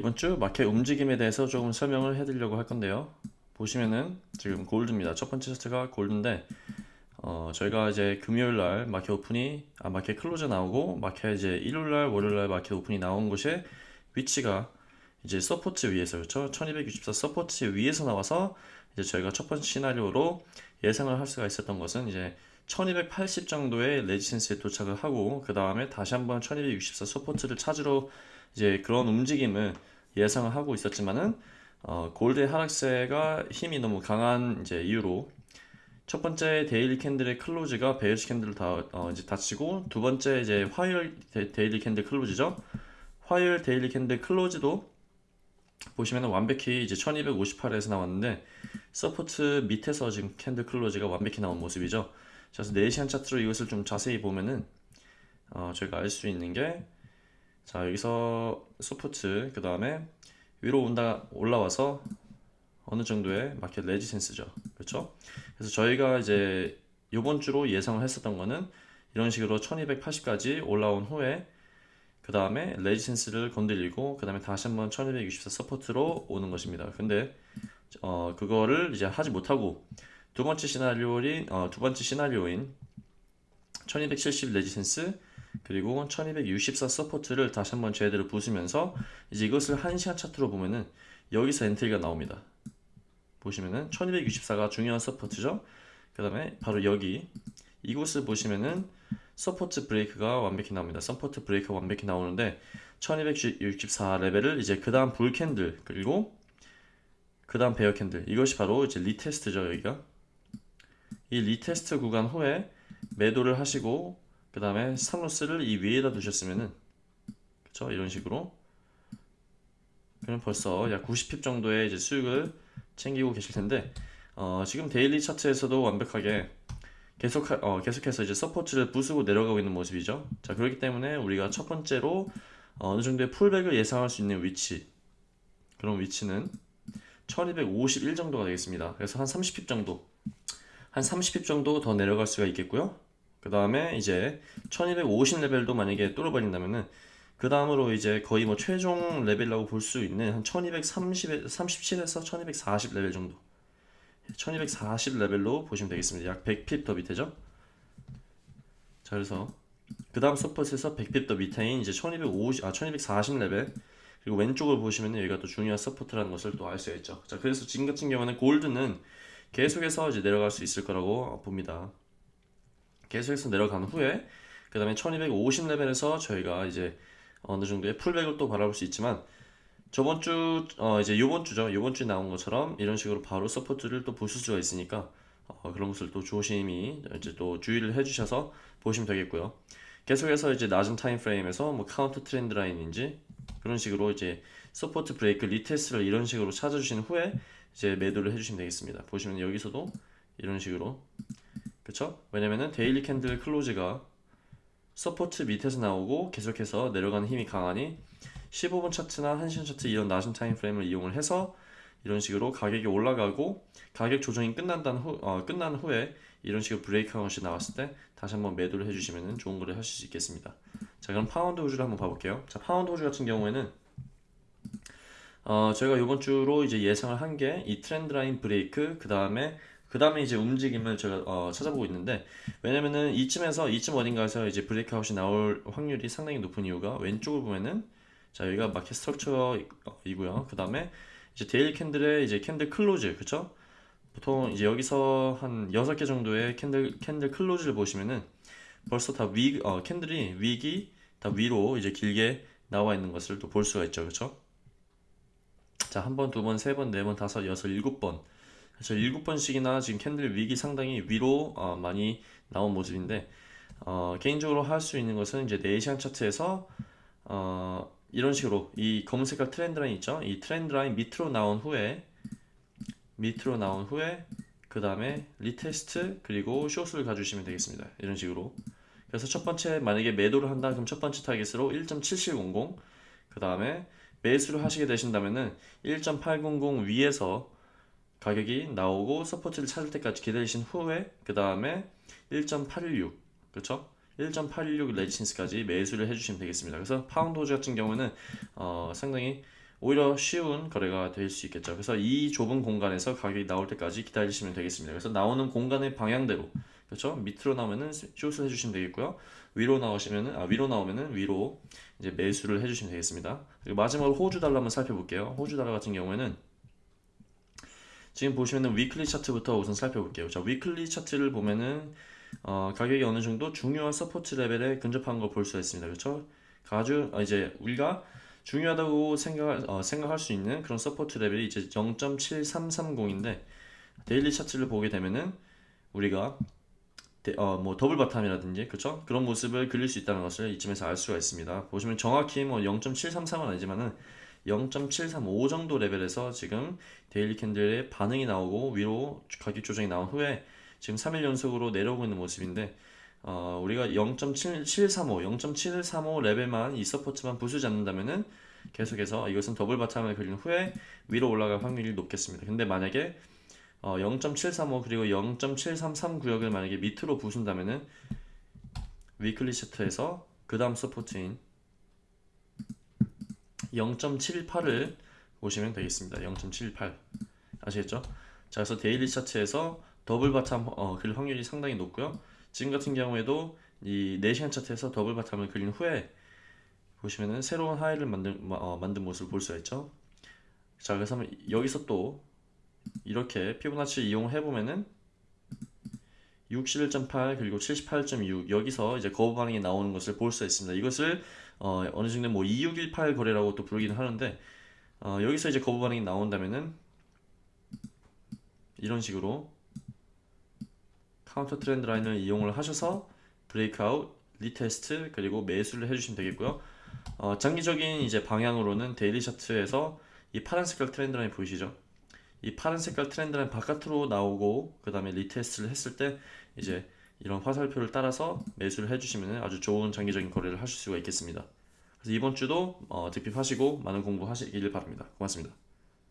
이번 주 마켓 움직임에 대해서 조금 설명을 해드리려고 할 건데요. 보시면은 지금 gold입니다. 첫 번째 차트가 gold인데 어, 저희가 이제 금요일 날 market open이 아 market close 나오고 마켓 이제 일요일 날 월요일 날 market open이 나온 곳에 위치가 이제 support 위에서 그렇죠. 1264 support 위에서 나와서 이제 저희가 첫 번째 시나리오로 예상을 할 수가 있었던 것은 이제 1280 정도의 resistance에 도착을 하고 그 다음에 다시 한번 1264 support를 찾으러 이제 그런 움직임을 예상을 하고 있었지만은 어, gold의 하락세가 힘이 너무 강한 이제 이유로 첫 번째 daily candle의 close가 bearish candle을 다 어, 이제 닫히고 두 번째 이제 화요일 데, daily candle close죠. 화요일 daily candle close도 보시면 완벽히 이제 1258에서 나왔는데 support 밑에서 지금 candle close가 완벽히 나온 모습이죠. 그래서 4시간 차트로 이것을 좀 자세히 보면은 어, 저희가 알 수 있는 게 자 여기서 support 그 다음에 위로 온다 올라와서 어느 정도의 market resistance죠. 그렇죠? 그래서 저희가 이제 이번 주로 예상을 했었던 거는 이런 식으로 1280까지 올라온 후에 그 다음에 resistance를 건드리고 그 다음에 다시 한번 1264 support로 오는 것입니다. 근데 어 그거를 이제 하지 못하고 두 번째 시나리오인 어, 두 번째 시나리오인 1270 resistance 그리고 1264 support를 다시 한번 제대로 부수면서 이제 이것을 1시간 차트로 보면은 여기서 entry가 나옵니다. 보시면은 1264가 중요한 support죠. 그 다음에 바로 여기 이곳을 보시면은 support break가 완벽히 나옵니다. support break가 완벽히 나오는데 1264 레벨을 이제 그 다음 bull candle 그리고 그 다음 bear candle 이것이 바로 이제 retest죠 여기가 이 retest 구간 후에 매도를 하시고 그 다음에 stop loss를 이 위에다 두셨으면은 그쵸 이런 식으로 그럼 벌써 약 90 pip 정도의 이제 수익을 챙기고 계실 텐데 어, 지금 daily 차트에서도 완벽하게 계속 어, 계속해서 이제 support를 부수고 내려가고 있는 모습이죠. 자 그렇기 때문에 우리가 첫 번째로 어, 어느 정도의 pullback을 예상할 수 있는 위치 그런 위치는 1251 정도가 되겠습니다. 그래서 한 30 pip 정도 한 30 pip 정도 더 내려갈 수가 있겠고요. 그 다음에 이제 1250 레벨도 만약에 뚫어버린다면은 그 다음으로 이제 거의 뭐 최종 레벨이라고 볼 수 있는 한 1230, 37에서 1240 레벨 정도. 1240 레벨로 보시면 되겠습니다. 약 100 pip 더 밑에죠? 자 그래서 그 다음 support에서 100 pip 더 밑에인 이제 1250, 아 1240 레벨. 그리고 왼쪽을 보시면 여기가 또 중요한 support라는 것을 또 알 수가 있죠. 자 그래서 지금 같은 경우는 gold는 계속해서 이제 내려갈 수 있을 거라고 봅니다 계속해서 내려간 후에 그 다음에 1250레벨에서 저희가 이제 어느 정도의 pullback을 또 바라볼 수 있지만 저번 주, 어 이제 요번 주죠. 요번 주에 나온 것처럼 이런 식으로 바로 support를 또 보실 수가 있으니까 어 그런 것을 또 조심히 이제 또 주의를 해주셔서 보시면 되겠고요. 계속해서 이제 낮은 time frame에서 뭐 counter trend line인지 그런 식으로 이제 support break retest를 이런 식으로 찾아주신 후에 이제 매도를 해주시면 되겠습니다. 보시면 여기서도 이런 식으로 그쵸? 왜냐면은 daily candle close가 support 밑에서 나오고 계속해서 내려가는 힘이 강하니 15분 차트나 1시간 차트 이런 낮은 time frame을 이용을 해서 이런 식으로 가격이 올라가고 가격 조정이 끝난 후, 어, 끝난 후에 이런 식으로 breakout이 나왔을 때 다시 한번 매도를 해주시면 좋은 거래를 하실 수 있겠습니다 자 그럼 파운드 호주를 한번 봐볼게요 자 파운드 호주 같은 경우에는 어, 저희가 이번 주로 이제 예상을 한 게 이 trend line break 그 다음에 그 다음에 이제 움직임을 제가 어, 찾아보고 있는데 왜냐면은 이쯤에서 이쯤 어딘가에서 이제 breakout이 나올 확률이 상당히 높은 이유가 왼쪽을 보면은 자 여기가 market structure이고요. 그 다음에 이제 daily candle의 이제 candle close 그쵸? 보통 이제 여기서 한 6개 정도의 candle candle close를 보시면은 벌써 다 위, 어, candle이 wick이 다 위로 이제 길게 나와 있는 것을 또 볼 수가 있죠. 그쵸? 자 한 번, 두 번, 세 번, 네 번, 다섯, 여섯, 일곱 번 그래서 7번씩이나 지금 candle wick이 상당히 위로 어, 많이 나온 모습인데 어, 개인적으로 할 수 있는 것은 이제 네 시간 차트에서 어, 이런 식으로 이 검은색깔 trend line 있죠? 이 trend line 밑으로 나온 후에 밑으로 나온 후에 그 다음에 retest 그리고 숏을 가주시면 되겠습니다. 이런 식으로. 그래서 첫 번째 만약에 매도를 한다 그럼 첫 번째 target으로 1.7700그 다음에 매수를 하시게 되신다면은 1.800 위에서 가격이 나오고 support를 찾을 때까지 기다리신 후에 그 다음에 1.816 그렇죠? 1.816 resistance까지 매수를 해주시면 되겠습니다. 그래서 파운드 호주 같은 경우는 어, 상당히 오히려 쉬운 거래가 될 수 있겠죠. 그래서 이 좁은 공간에서 가격이 나올 때까지 기다리시면 되겠습니다. 그래서 나오는 공간의 방향대로 그렇죠? 밑으로 나오면은 숏을 해주시면 되겠고요. 위로 나오시면은 아 위로 나오면은 위로 이제 매수를 해주시면 되겠습니다. 그리고 마지막으로 호주 달러 한번 살펴볼게요. 호주 달러 같은 경우에는 지금 보시면은 weekly 차트부터 우선 살펴볼게요. 자, weekly 차트를 보면은 어, 가격이 어느 정도 중요한 support 레벨에 근접한 걸볼 수가 있습니다. 그렇죠? 아주 어, 이제 우리가 중요하다고 생각 어, 생각할 수 있는 그런 support 레벨이 이제 0.7330인데 daily 차트를 보게 되면은 우리가 데- 어, 뭐 double bottom이라든지 그렇죠? 그런 모습을 그릴 수 있다는 것을 이쯤에서 알 수가 있습니다. 보시면 정확히 뭐 0.733은 아니지만은 0.735 정도 레벨에서 지금 daily candle의 반응이 나오고 위로 가격 조정이 나온 후에 지금 3일 연속으로 내려오고 있는 모습인데 어, 우리가 0.735, 0.735 레벨만 이 support만 부수지 않는다면은 계속해서 이것은 double bottom을 그린 후에 위로 올라갈 확률이 높겠습니다. 근데 만약에 어, 0.735 그리고 0.733 구역을 만약에 밑으로 부순다면은 weekly 차트에서 그 다음 support인 0.78을 보시면 되겠습니다. 0.78 아시겠죠? 자, 그래서 daily 차트에서 double bottom 어, 그릴 확률이 상당히 높고요. 지금 같은 경우에도 이 4시간 차트에서 double bottom을 그린 후에 보시면은 새로운 high를 만든 마- 어, 만든 모습을 볼 수가 있죠. 자, 그래서 여기서 또 이렇게 피보나치 이용해 보면은 61.8 그리고 78.6 여기서 이제 거부 반응이 나오는 것을 볼 수 있습니다. 이것을 어, 어느 정도 뭐 2618 거래라고 또 부르기는 하는데 어, 여기서 이제 거부 반응이 나온다면은 이런 식으로 counter trend line을 이용을 하셔서 breakout, retest 그리고 매수를 해주시면 되겠고요. 어, 장기적인 이제 방향으로는 daily 차트에서 이 파란 색깔 trend line 보이시죠? 이 파란 색깔 trend line 바깥으로 나오고 그 다음에 retest를 했을 때 이제 이런 화살표를 따라서 매수를 해주시면 아주 좋은 장기적인 거래를 하실 수가 있겠습니다. 그래서 이번 주도 어, 득핍하시고 많은 공부하시길 바랍니다. 고맙습니다.